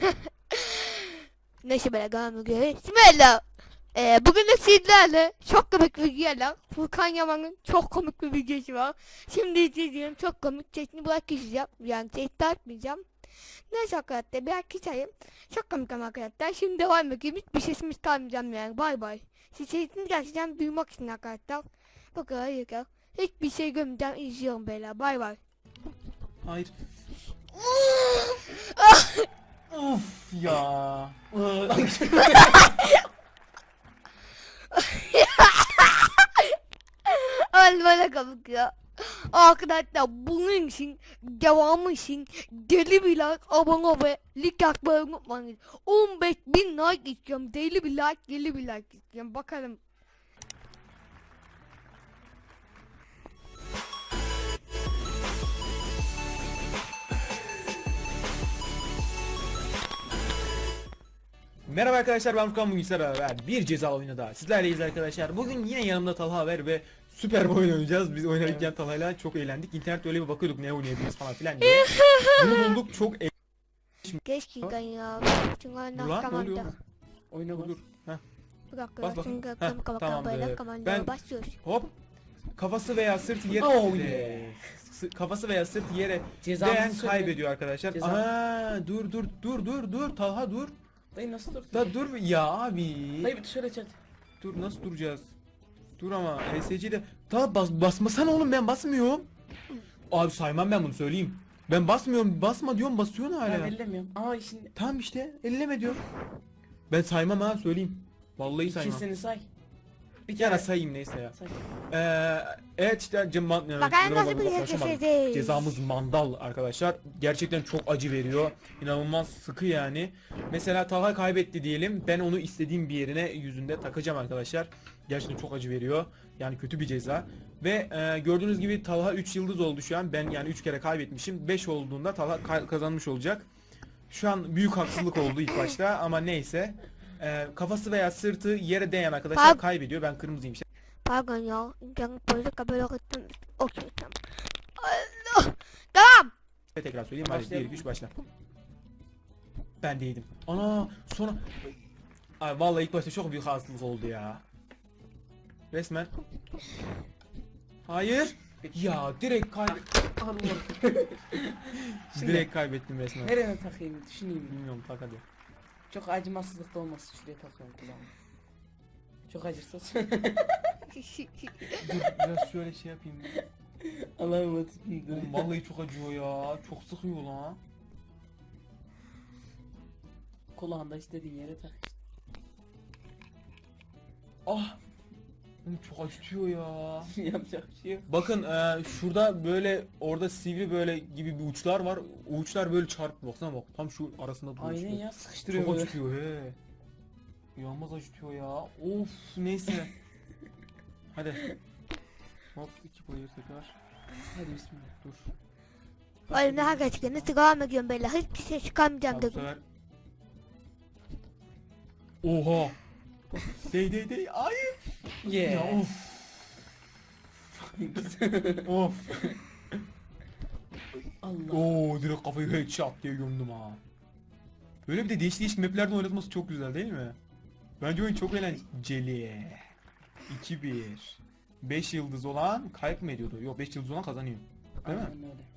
Neyse böyle devam ediyoruz. Bismillah. Ee, bugün de sizlerle çok komik bir videoyla Furkan Yaman'ın çok komik bir videosu var. Şimdi izleyeceğim çok komik sesini bırakacağım. Yani ses atmayacağım. Neyse arkadaşlar bir arkadaşlarım. Çok komik ama arkadaşlar. Şimdi devam edelim. Hiçbir sesimiz kalmayacağım yani. Bay bay. Siz sesini gerçekten duymak için arkadaşlar. Bu kadar yeter. Hiçbir şey görmeden izliyorum beyler. Bay bay. Hayır. of ya. Bana komik ya. Arkadaşlar bunun için devamı için deli bir like abone ve like atmayı unutmayın. 15 bin like istiyorum. Deli bir like deli bir like istiyorum. Bakalım. Merhaba arkadaşlar ben Furkan bugün sizlerle beraber bir ceza oyunu daha sizlerleyiz arkadaşlar. Bugün yine yanımda Talha Haber ve süper bir oyun oynayacağız. Biz oynarken Talha'yla çok eğlendik. İnternette öyle bir bakıyorduk ne oynayabiliriz falan filan diye. Bunu bulduk çok e- Keşke ya. Çünkü oluyor? kamanda. Oyna dur. Heh. Bir dakika. Bas, bas. Çünkü Heh, tamamdır. Ben- başlıyoruz. Hop. Kafası veya sırtı yere Oh yeah. kafası veya sırtı yere değen kaybediyor arkadaşlar. Aa dur dur dur dur dur Talha dur. Dayı nasıl dur? Da dur ya abi. Dayı bir şöyle çat. Dur nasıl duracağız? Dur ama ESC'de daha bas basmasana oğlum ben basmıyorum. Abi saymam ben bunu söyleyeyim. Ben basmıyorum basma diyorum basıyorsun Ben hala. ellemiyorum. Aa şimdi Tamam işte elleme diyorum. Ben saymam ha söyleyeyim. Vallahi saymam. ikisini say. Bir kere sayayım neyse ya. say. Ee, evet işte cema- Bakalım nasıl bir. Cezamız mandal arkadaşlar. Gerçekten çok acı veriyor. İnanılmaz sıkı yani. Mesela Talha kaybetti diyelim. Ben onu istediğim bir yerine yüzünde takacağım arkadaşlar. Gerçekten çok acı veriyor. Yani kötü bir ceza. Ve e, gördüğünüz gibi Talha 3 yıldız oldu şu an. Ben yani 3 kere kaybetmişim. 5 olduğunda Talha ka- kazanmış olacak. Şu an büyük haksızlık oldu ilk başta ama neyse. E, kafası veya sırtı yere değen arkadaşlar Pardon. kaybediyor. Ben kırmızıyım işte. Pardon ya. İnternet böyle kabul ettim. Okey tamam. Allah. Tamam. Tekrar söyleyeyim. Hadi 1 Başlayalım 2 3 başla. Ben değildim. Ana sonra Ay vallahi ilk başta çok büyük haksızlık oldu ya. Resmen. Hayır. Ya direkt kaybet Allah. direkt kaybettim resmen. Nereye takayım düşüneyim. Bilmiyorum tak hadi. Çok acımasızlık da olmasın şuraya takıyorum kulağıma. Çok acırsa Dur biraz şöyle şey yapayım. Allah'ım atayım. Oğlum vallahi çok acıyor ya. Çok sıkıyor lan. Kulağında istediğin yere tak. Ah. Oğlum çok acıtıyor ya. Yapacak bir şey yok. Bakın e, şurada böyle orada sivri böyle gibi bir uçlar var. O uçlar böyle çarp baksana bak tam şu arasında duruyor. Aynen ya sıkıştırıyor Çok böyle. acıtıyor he. Yanmaz acıtıyor ya. Of neyse. Hadi. Hop iki bayır tekrar. Hadi bismillah. Dur. Oğlum ne hakikaten nasıl devam ediyorum böyle. Hiçbir şey çıkarmayacağım Tamam, bu dedim. sefer. Oha. Dey dey dey. Ay. Ya Yeah. of. of. Allah. Oo direkt kafayı headshot diye gömdüm ha. Böyle bir de değişik değişik maplerde oynatması çok güzel değil mi? Bence oyun çok eğlenceli. 2-1. 5 yıldız olan kayıp mı ediyordu? Yok 5 yıldız olan kazanıyor. Değil mi? Aynen öyle.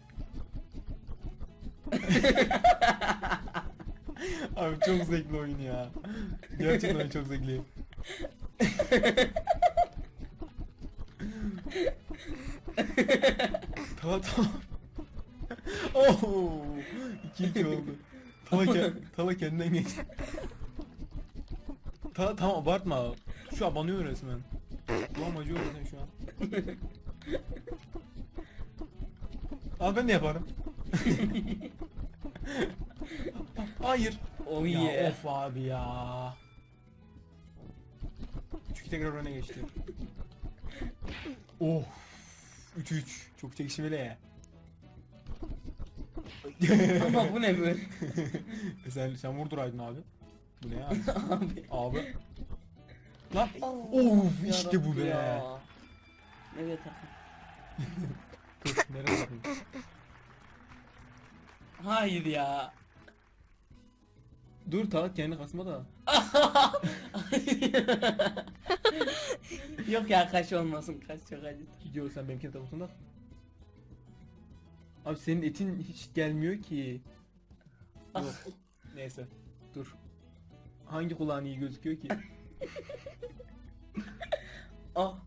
Abi çok zevkli oyun ya. Gerçekten oyun çok zevkli. tamam tamam. Oh! 2-2 oldu. Tala, ke Tala kendinden geç. Tala tamam abartma. Şu an banıyor resmen. Ulan acıyor resmen şu an. Al ben de yaparım. Hayır. Oh Ya yeah. of abi ya. Çünkü tekrar öne geçti. oh. 3-3. Çok çekişmeli ya. Ama bu ne böyle? E sen, sen vurduraydın abi. Bu ne ya? Abi. abi. Lan. Of işte bu be. ya. Nereye takayım? Dur nereye bakayım? Hayır ya. Dur ta kendi kasma da. Yok ya kaç olmasın kaç çok acı. Gidiyor sen benimkine takılsın da. Abi senin etin hiç gelmiyor ki. Yok. Neyse. Dur. Hangi kulağın iyi gözüküyor ki? Oh.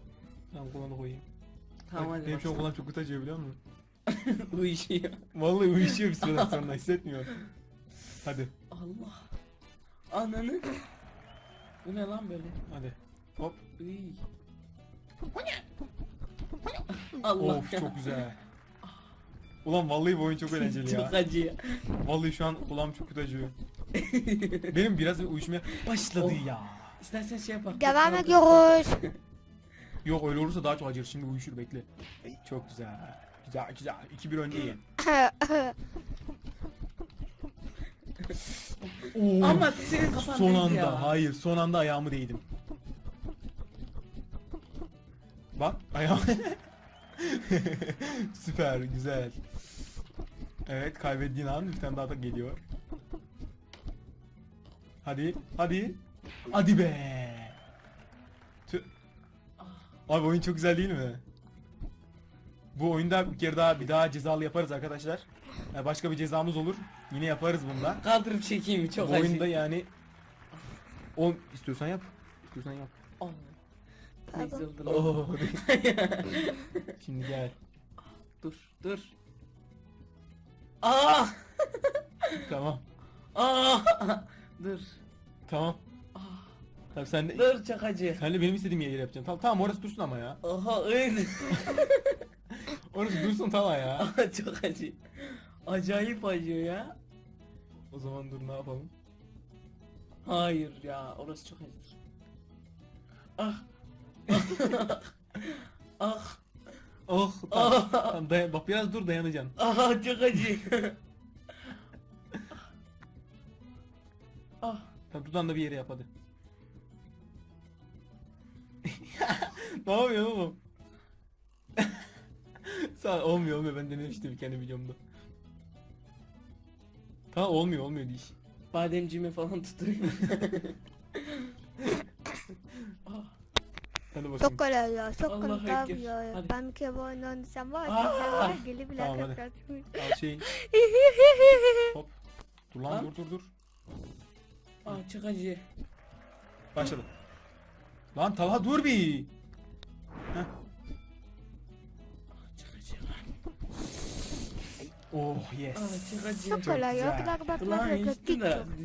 Tamam kulağını koyayım. Tamam hadi Benim şu an kulağım çok kötü acıyor biliyor musun? Uyuşuyor. Vallahi uyuşuyor bir süreden sonra hissetmiyor. Hadi. Allah. Ananı. Bu ne lan böyle? Hadi. Hop. Uy. Allah Of ya. çok güzel. Ulan vallahi bu oyun çok eğlenceli Çok ya. acı ya. Vallahi şu an kulağım çok kötü acıyor. Benim biraz bir uyuşmaya başladı Oh. ya. İstersen şey yapalım. Devam ediyoruz. Yok öyle olursa daha çok acır. Şimdi uyuşur bekle. Çok güzel. Güzel güzel. 2-1 öndeyim. Oo. Ama senin kafan son anda ya. hayır son anda ayağımı değdim. Bak ayağım. Süper güzel. Evet kaybettiğin an bir tane daha da geliyor. Hadi hadi. Hadi be. Tüh. Abi oyun çok güzel değil mi? Bu oyunda bir kere daha bir daha cezalı yaparız arkadaşlar. Yani başka bir cezamız olur. Yine yaparız bunda. Kaldırıp çekeyim mi? Çok Bu acı. oyunda yani o istiyorsan yap. İstiyorsan yap. Oh. Neyse oldu lan. Oh. Şimdi gel. Dur dur. Aa! Tamam. Aa! Dur. Tamam. Aa! Tamam sen de Dur çok acı. sen de benim istediğim yere yapacaksın. Tamam tamam orası dursun ama ya. Oha öyle. Orası dursun tamam ya. Çok acı. Acayip acıyor ya. O zaman dur ne yapalım? Hayır ya orası çok acı. Ah. ah. Oh tamam. Ah. tamam dayan- bak biraz dur dayanacaksın. Ah çok acı. ah. Tamam dudağında da bir yere yap hadi. ne yapıyorsun oğlum? Sağ ol, olmuyor olmuyor ben denemiştim kendi videomda. Tamam olmuyor olmuyor diş. Bademciğimi falan tutayım. Hadi bakayım. Çok kolay ya. Çok Allah ekber. ya. Hadi. Ben bir kere bu oyunu oynasam var. Aa! Çok var. Gelip bile Tamam, hadi. tekrar. Al şeyin. Hop. Dur lan Lan. dur dur dur. ah çok acı. Başladı. Lan Talha dur bir. Oh yes. Ah çok kolay ya. Güzel. kadar bakmak Kulağın yok. içti Git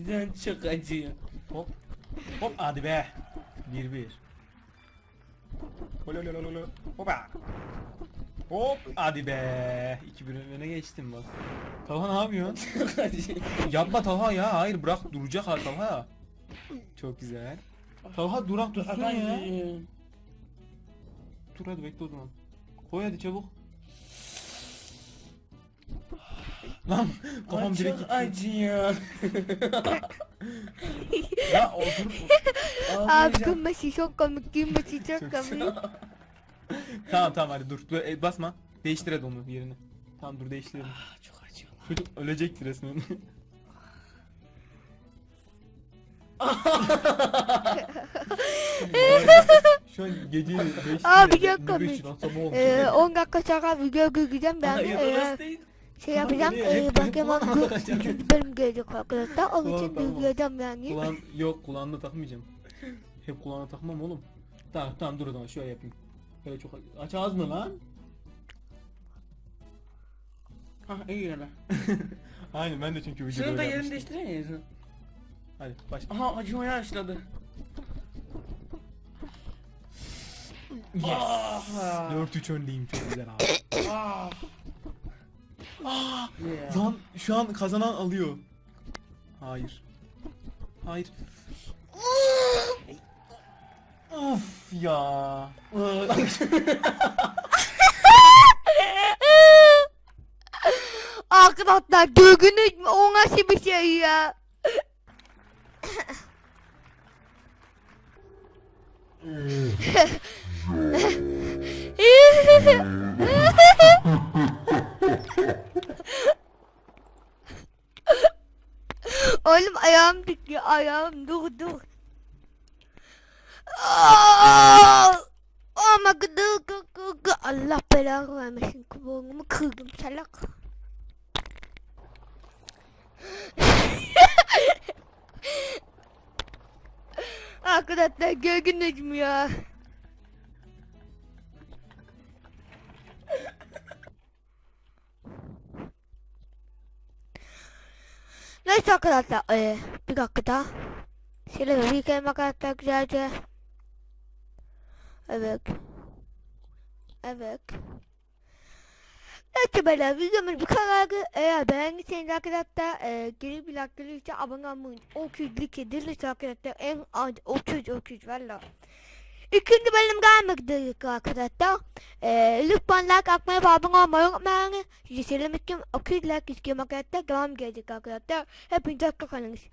de çok acıyor. Hop. Hop hadi be. Bir bir. Hololololo. Hopa. Hop hadi be. İki bir öne geçtim bak. Talha ne yapıyorsun? Yapma Talha ya. Hayır bırak duracak ha Talha. Çok güzel. Talha durak dursun ya. Dur hadi bekle o zaman. Koy hadi çabuk. Lan kafam Ay, direkt gitti. acıyor. Ya otur. Abi Ağlayacağım. gülmesi çok komik. Gülmesi çok komik. tamam tamam hadi dur. dur e, basma. Değiştir hadi onu yerini. Tamam dur değiştirelim. Ah, çok acıyor. Çocuk ölecekti resmen. Şu an gece 5 Abi çok komik. Ee, 10 dakika sonra video göreceğim ben. Hayır Ee, orası değil. Şey yapacağım. Ee, takacağım. üçüncü bölüm gelecek arkadaşlar. Onun Tamam, için tamam. göreceğim yani. Kulağın yok kulağında takmayacağım. Hep kulağına takmam oğlum. Tamam tamam dur o zaman şöyle yapayım. Böyle çok aç ağzını lan. Ha iyi yere. Aynen ben de çünkü videoda Şunu da yerini değiştiremiyor musun? Hadi baş. Aha acımaya başladı. Yes. Ah. 4-3 öndeyim çok güzel abi. Yeah. Lan şu an kazanan alıyor. Hayır. Hayır. of ya. Arkadaşlar gördünüz mü? O nasıl bir şey ya? Oğlum ayağım titriyor ayağım dur dur. Gıdı gı gı gı. Allah belanı vermesin kuluğumu kırdım salak. Arkadaşlar gördünüz mü ya? Neyse arkadaşlar eee, bir dakika daha. Bir yıkayayım arkadaşlar güzelce. Evet. Evet. Neyse böyle videomuz bu kadardı. Eğer beğendiyseniz arkadaşlar eee geri bir like gelirse abone olmayı o küçük edilirse arkadaşlar en az 30 30 valla. İkinci bölüm üzere arkadaşlar. Eee lütfen like atmayı ve abone olmayı unutmayın. Sizi söylemek için 200 like istiyorum arkadaşlar. Devam gelecek arkadaşlar. Hepinize hoşçakalın.